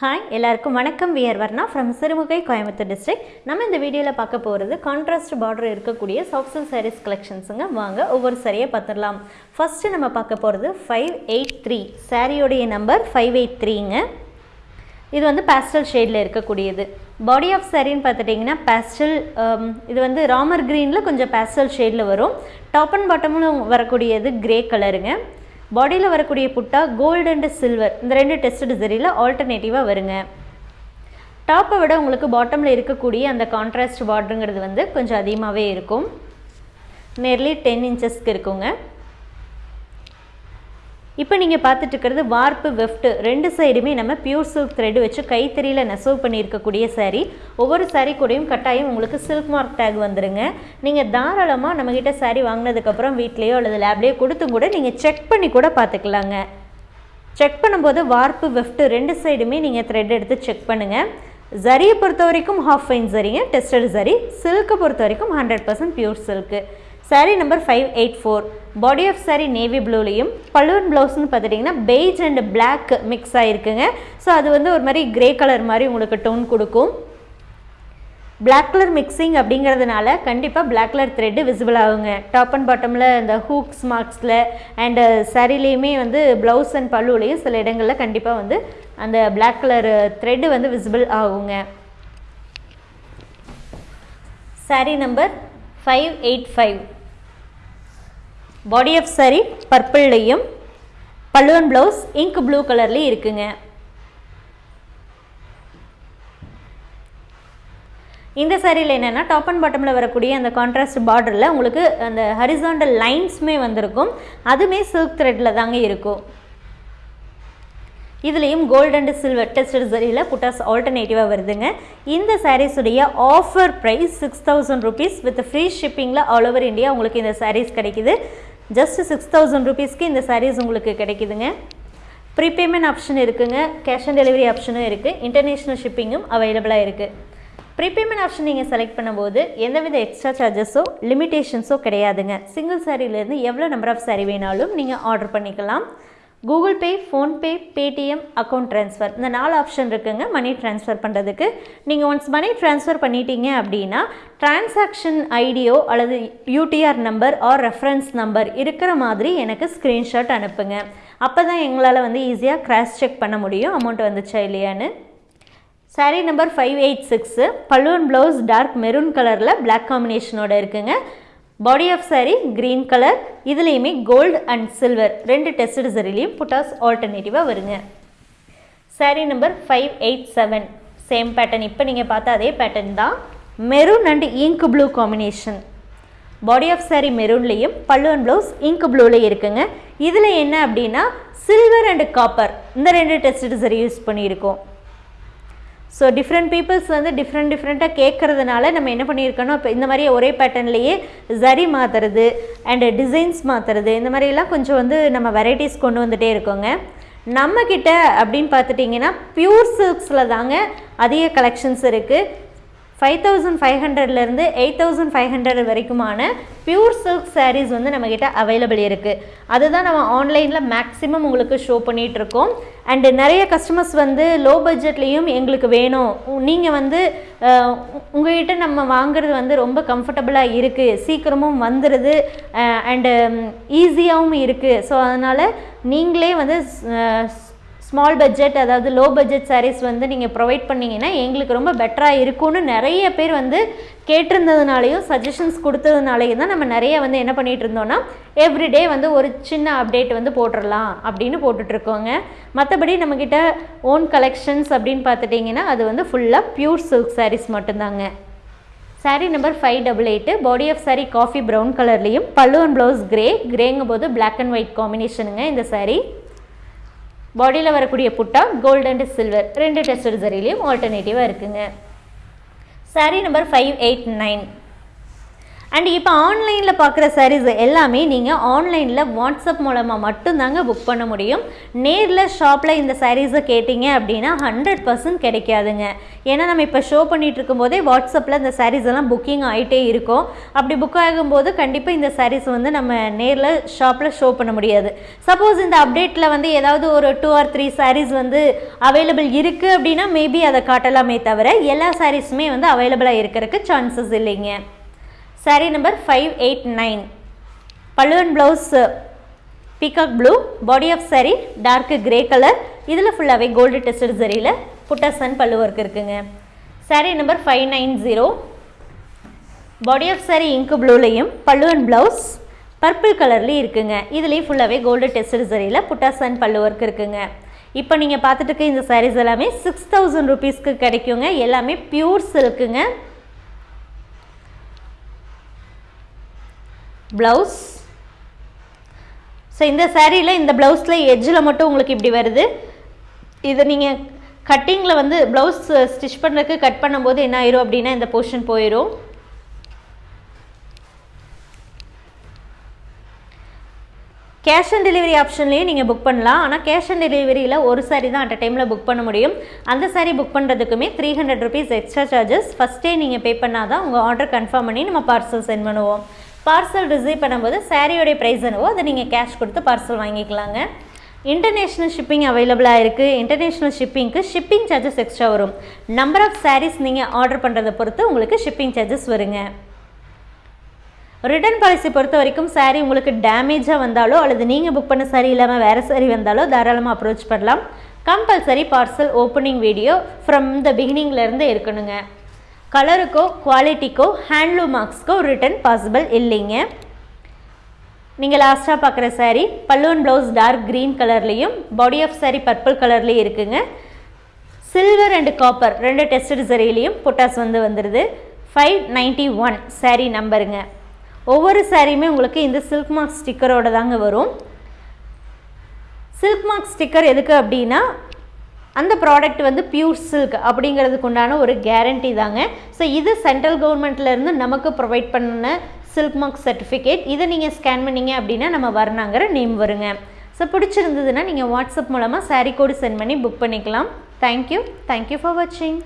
Hi எல்லாருக்கும் வணக்கம். We're Varna from Sirumugai Coimbatore district நம்ம இந்த வீடியோவில் பார்க்க போகிறது கான்ட்ராஸ்ட் பார்டர் இருக்கக்கூடிய சாஃப்ட் சாரீஸ் கலெக்ஷன்ஸுங்க வாங்க ஒவ்வொரு சாரியை பார்த்துடலாம். ஃபஸ்ட்டு நம்ம பார்க்க போகிறது ஃபைவ் எயிட் த்ரீ சாரியோடைய நம்பர் ஃபைவ் எயிட் த்ரீங்க இது வந்து பேஸ்டல் ஷேடில் இருக்கக்கூடியது. பாடி ஆஃப் சாரின்னு பார்த்துட்டிங்கன்னா பேஸ்டல் um, இது வந்து ராமர் க்ரீனில் கொஞ்சம் பேஸ்டல் ஷேடில் வரும். டாப் அண்ட் பாட்டமும் வரக்கூடியது கிரே கலருங்க பாடியில் வரக்கூடிய புட்டா கோல்டு அண்ட் சில்வர் இந்த ரெண்டு டெஸ்ட் சரியில் ஆல்டர்னேட்டிவாக வருங்க. டாப்பை விட உங்களுக்கு பாட்டமில் இருக்கக்கூடிய அந்த கான்ட்ராஸ்ட் பார்டருங்கிறது வந்து கொஞ்சம் அதிகமாகவே இருக்கும். நியர்லி டென் இன்ச்சஸ்க்கு இருக்குங்க. இப்போ நீங்கள் பார்த்துட்டு இருக்கிறது வார்ப்பு வெஃப்ட். ரெண்டு சைடுமே நம்ம பியூர் சில்க் த்ரெட் வச்சு கைத்தறியில் நெசவு பண்ணியிருக்கக்கூடிய சாரீ ஒவ்வொரு சாரீ கூடயும் கட்டாயம் உங்களுக்கு சில்க் மார்க் டேக் வந்துடுங்க நீங்கள் தாராளமாக நம்மக்கிட்ட சாரீ வாங்கினதுக்கப்புறம் வீட்லேயோ அல்லது லேப்லேயோ கொடுத்தும் கூட நீங்கள் செக் பண்ணி கூட பார்த்துக்கலாங்க. செக் பண்ணும்போது வார்ப்பு வெஃப்ட் ரெண்டு சைடுமே நீங்கள் த்ரெட் எடுத்து செக் பண்ணுங்கள் ஜரியை பொறுத்த வரைக்கும் ஹாஃப் ஃபைன் சரிங்க டெஸ்டட் சரி சில்க்கை பொறுத்த வரைக்கும் hundred percent pure silk sari number five eight four body of sari navy ப்ளூலையும் பல்லுவன் ப்ளவுஸ்னு பார்த்துட்டிங்கன்னா பெய்ஜ் அண்ட் பிளாக் மிக்ஸ் ஆகிருக்குங்க ஸோ அது வந்து ஒரு மாதிரி கிரே கலர் மாதிரி உங்களுக்கு டோன் கொடுக்கும். பிளாக் கலர் மிக்சிங் அப்படிங்கிறதுனால கண்டிப்பாக பிளாக் கலர் த்ரெட்டு விசிபிள் ஆகுங்க. டாப் அண்ட் பாட்டமில் இந்த ஹூக்ஸ் மார்க்ஸில் அண்டு சரிலேயுமே வந்து ப்ளவுஸ் அண்ட் பல்லுலையும் சில இடங்களில் கண்டிப்பாக வந்து அந்த பிளாக் கலர் த்ரெட்டு வந்து விசிபிள் ஆகுங்க. Sari number five eight five body of sari பர்பிள்லையும் பல்லுவன் ப்ளவுஸ் இங்க் ப்ளூ கலர்லேயும் இருக்குங்க. இந்த சாரியில் என்னென்னா டாப் அண்ட் பாட்டமில் வரக்கூடிய அந்த கான்ட்ராஸ்ட் பார்டரில் உங்களுக்கு அந்த ஹரிசாண்டல் லைன்ஸுமே வந்திருக்கும். அதுவுமே சில்க் த்ரெட்டில் தாங்க இருக்கும். இதுலேயும் கோல்டு அண்ட் சில்வர் டெஸ்டட் சரியில் புட்டாஸ் ஆல்டர்னேட்டிவாக வருதுங்க. இந்த சாரீஸுடைய offer price six thousand rupees with free ஷிப்பிங்கில் all over India உங்களுக்கு இந்த சாரீஸ் கிடைக்குது. ஜஸ்ட் சிக்ஸ் தௌசண்ட் ருபீஸ்க்கு இந்த சாரீஸ் உங்களுக்கு கிடைக்குதுங்க. ப்ரீபேமெண்ட் ஆப்ஷன் இருக்குதுங்க கேஷ் ஆன் டெலிவரி ஆப்ஷனும் இருக்குது இன்டர்நேஷ்னல் ஷிப்பிங்கும் அவைலபிளாக இருக்குது ப்ரீபேமெண்ட் ஆப்ஷன் நீங்கள் செலக்ட் பண்ணும்போது எந்தவித எக்ஸ்ட்ரா சார்ஜஸோ லிமிடேஷன்ஸோ கிடையாதுங்க. சிங்கிள் சாரீலேருந்து எவ்வளோ நம்பர் ஆஃப் சாரீ வேணாலும் நீங்கள் ஆர்டர் பண்ணிக்கலாம். Google Pay PhonePe Paytm account transfer இந்த நாலு ஆப்ஷன் இருக்குங்க மணி ட்ரான்ஸ்ஃபர் பண்ணுறதுக்கு நீங்கள் ஒன்ஸ் மணி ட்ரான்ஸ்ஃபர் பண்ணிட்டீங்க அப்படின்னா டிரான்சாக்ஷன் ஐடியோ அல்லது UTR number or reference number இருக்கிற மாதிரி எனக்கு ஸ்க்ரீன்ஷாட் அனுப்புங்க. அப்போ தான் எங்களால் வந்து ஈஸியாக கிராஸ் செக் பண்ண முடியும் அமௌண்ட் வந்துச்சா இல்லையான்னு. Sari number five eight six பல்லுவன் ப்ளவுஸ் டார்க் மெரூன் கலரில் பிளாக் காம்பினேஷனோட இருக்குங்க. Body of sari green colour இதுலேயுமே கோல்டு அண்ட் சில்வர் ரெண்டு டெஸ்டட் சரிலையும் புட்டாஸ் ஆல்டர்னேட்டிவாக வருங்க. Sari number five eight seven same pattern இப்போ நீங்கள் பார்த்தா அதே பேட்டர்ன் தான். Maroon and ink blue combination body of sari மெரூன்லேயும் பல்லுவன் ப்ளவுஸ் இங்க் ப்ளூலேயும் இருக்குங்க. இதில் என்ன அப்படின்னா சில்வர் அண்ட் காப்பர் இந்த ரெண்டு டெஸ்டட் சரி யூஸ் பண்ணியிருக்கோம். ஸோ டிஃப்ரெண்ட் பீப்புள்ஸ் வந்து டிஃப்ரெண்ட் டிஃப்ரெண்ட்டாக கேட்குறதுனால நம்ம என்ன பண்ணியிருக்கணும்? இப்போ இந்த மாதிரி ஒரே பேட்டர்ன்லேயே ஜரி மாற்றுறது அண்டு டிசைன்ஸ் மாற்றுறது இந்த மாதிரிலாம் கொஞ்சம் வந்து நம்ம வெரைட்டிஸ் கொண்டு வந்துகிட்டே இருக்கோங்க. நம்மக்கிட்ட அப்படின்னு பார்த்துட்டிங்கன்னா ப்யூர் சில்க்ஸில் தாங்க அதிக கலெக்ஷன்ஸ் இருக்குது ஃபைவ் தௌசண்ட் ஃபைவ் ஹண்ட்ரட்லேருந்து எயிட் தௌசண்ட் ஃபைவ் ஹண்ட்ரட் வரைக்குமான பியூர் சில்க் சாரீஸ் வந்து நம்மக்கிட்ட அவைலபிள் இருக்குது அதுதான் நம்ம ஆன்லைனில் மேக்ஸிமம் உங்களுக்கு ஷோ பண்ணிகிட்ருக்கோம் அண்டு நிறைய கஸ்டமர்ஸ் வந்து லோ பட்ஜெட்லேயும் எங்களுக்கு வேணும். நீங்கள் வந்து உங்கள்கிட்ட நம்ம வாங்குறது வந்து ரொம்ப கம்ஃபர்டபுளாக இருக்குது சீக்கிரமும் வந்துடுது அண்டு ஈஸியாகவும் இருக்குது ஸோ அதனால் நீங்களே வந்து ஸ்மால் பட்ஜெட் அதாவது லோ பட்ஜெட் சாரீஸ் வந்து நீங்கள் ப்ரொவைட் பண்ணிங்கன்னா எங்களுக்கு ரொம்ப பெட்டராக இருக்கும்னு நிறைய பேர் வந்து கேட்டிருந்ததுனாலையும் சஜஷன்ஸ் கொடுத்ததுனாலையும் தான் நம்ம நிறைய வந்து என்ன பண்ணிகிட்டு இருந்தோம்னா எவ்ரிடே வந்து ஒரு சின்ன அப்டேட் வந்து போட்டுடலாம் அப்படின்னு போட்டுட்ருக்கோங்க மற்றபடி நம்மக்கிட்ட ஓன் கலெக்ஷன்ஸ் அப்படின்னு பார்த்துட்டிங்கன்னா அது வந்து ஃபுல்லாக ப்யூர் சில்க் சாரீஸ் மட்டும்தாங்க. Sari number five double eight body of sari coffee brown கலர்லேயும் பல்லு அண்ட் ப்ளவுஸ் கிரே கிரேங்கும் போது பிளாக் அண்ட் ஒயிட் காம்பினேஷனுங்க இந்த சாரீ பாடியில் வரக்கூடிய புட்டா கோல்டு அண்ட் சில்வர் ரெண்டு டெஸ்ட் சரிலையும் ஆல்டர்னேட்டிவாக இருக்குங்க. Sari number five eight nine and இப்போ ஆன்லைனில் பார்க்குற சாரீஸ் எல்லாமே நீங்கள் ஆன்லைனில் வாட்ஸ்அப் மூலமாக மட்டும்தாங்க புக் பண்ண முடியும். நேரில் ஷாப்பில் இந்த சாரீஸை கேட்டிங்க அப்படின்னா ஹண்ட்ரட் பர்சன்ட் கிடைக்காதுங்க. ஏன்னா நம்ம இப்போ ஷோ பண்ணிகிட்டு இருக்கும்போதே வாட்ஸ்அப்பில் இந்த சாரீஸ் எல்லாம் புக்கிங் ஆகிட்டே இருக்கும். அப்படி புக் ஆகும்போது கண்டிப்பாக இந்த சாரீஸ் வந்து நம்ம நேரில் ஷாப்பில் ஷோ பண்ண முடியாது. சப்போஸ் இந்த அப்டேட்டில் வந்து ஏதாவது ஒரு டூ ஆர் த்ரீ சாரீஸ் வந்து அவைலபிள் இருக்குது அப்படின்னா மேபி அதை காட்டலாமே தவிர எல்லா சாரீஸுமே வந்து அவைலபிளாக இருக்கிறதுக்கு சான்சஸ் இல்லைங்க. Sari number five eight nine பல்லுவன் blouse peacock blue body of sari dark grey colour இதில் ஃபுல்லாகவே கோல்டு டெஸ்டட் சரியில் புட்டாசன் பல்லு ஒர்க் இருக்குங்க. Sari number five nine zero body of sari இங்கு ப்ளூலையும் பல்லுவன் ப்ளவுஸ் பர்பிள் கலர்லேயும் இருக்குங்க. இதுலேயும் ஃபுல்லாகவே கோல்டு டெஸ்டட் சரியில் புட்டாசன் பல்லு ஒர்க் இருக்குங்க. இப்போ நீங்கள் பார்த்துட்டு இருக்க இந்த சாரீஸ் எல்லாமே சிக்ஸ் தௌசண்ட் ருபீஸ்க்கு கிடைக்குங்க. எல்லாமே பியூர் சில்க்குங்க ப்ளவுஸ் ஸோ இந்த சேரீயில் இந்த ப்ளவுஸில் எட்ஜில் மட்டும் உங்களுக்கு இப்படி வருது. இது நீங்கள் கட்டிங்கில் வந்து ப்ளவுஸ் ஸ்டிச் பண்ணுறதுக்கு கட் பண்ணும்போது என்ன ஆயிரும் அப்படின்னா இந்த போர்ஷன் போயிடும் கேஷ் ஆன் டெலிவரி ஆப்ஷன்லேயும் நீங்கள் புக் பண்ணலாம். ஆனால் கேஷ் ஆன் டெலிவரியில் ஒரு சாரி தான் அட் டைமில் புக் பண்ண முடியும். அந்த sorry book பண்ணுறதுக்குமே three hundred rupees extra charges ஃபஸ்ட்டே நீங்கள் பே பண்ணால் தான் உங்கள் ஆர்டர் கன்ஃபார்ம் பண்ணி நம்ம பார்சல் சென்ட் பண்ணுவோம். பார்சல் ரிசீவ் பண்ணும்போது சாரியோடைய ப்ரைஸ் என்னவோ அதை நீங்கள் கேஷ் கொடுத்து பார்சல் வாங்கிக்கலாங்க. இன்டர்நேஷ்னல் ஷிப்பிங் அவைலபிளாக இருக்குது இன்டர்நேஷ்னல் ஷிப்பிங்க்கு ஷிப்பிங் சார்ஜஸ் எக்ஸ்ட்ரா வரும். நம்பர் ஆஃப் சாரீஸ் நீங்கள் ஆர்டர் பண்ணுறதை பொறுத்து உங்களுக்கு ஷிப்பிங் சார்ஜஸ் வருங்க. ரிட்டர்ன் பாலிசி பொறுத்த வரைக்கும் சாரீ உங்களுக்கு டேமேஜாக வந்தாலோ அல்லது நீங்கள் புக் பண்ண சாரீ இல்லாமல் வேறு சாரீ வந்தாலோ தாராளமாக அப்ரோச் பண்ணலாம். Compulsory parcel opening video from the பிகினிங்லேருந்து இருக்கணுங்க. கலருக்கோ குவாலிட்டிக்கோ ஹேண்ட்லூம் மார்க்ஸ்க்கோ ரிட்டன் பாசிபிள் இல்லைங்க. நீங்கள் லாஸ்ட்டாக பார்க்குற சாரீ பல்லுவன் ப்ளவுஸ் டார்க் க்ரீன் கலர்லேயும் பாடி ஆஃப் சாரீ பர்பிள் கலர்லேயும் இருக்குங்க. சில்வர் அண்டு காப்பர் ரெண்டு டெஸ்டட் சரிலையும் புட்டாஸ் வந்து வந்துடுது ஃபைவ் நைன்ட்டி ஒன் சாரீ நம்பருங்க ஒவ்வொரு சாரியுமே உங்களுக்கு இந்த சில்க் மார்க் ஸ்டிக்கரோட தாங்க வரும். சில்க் மார்க் ஸ்டிக்கர் எதுக்கு அப்படின்னா அந்த ப்ராடக்ட் வந்து பியூர் சில்க் அப்படிங்கிறதுக்கு உண்டான ஒரு கேரண்டி தாங்க. ஸோ இது சென்ட்ரல் கவர்மெண்ட்லேருந்து நமக்கு ப்ரொவைட் பண்ண சில்க் மார்க் சர்டிஃபிகேட் இதை நீங்கள் ஸ்கேன் பண்ணிங்க அப்படின்னா நம்ம வரணாங்கிற நேம் வருங்க. ஸோ பிடிச்சிருந்ததுன்னா நீங்கள் வாட்ஸ்அப் மூலமாக சாரீ கோடு சென்ட் பண்ணி புக் பண்ணிக்கலாம். Thank you thank you for வாட்சிங்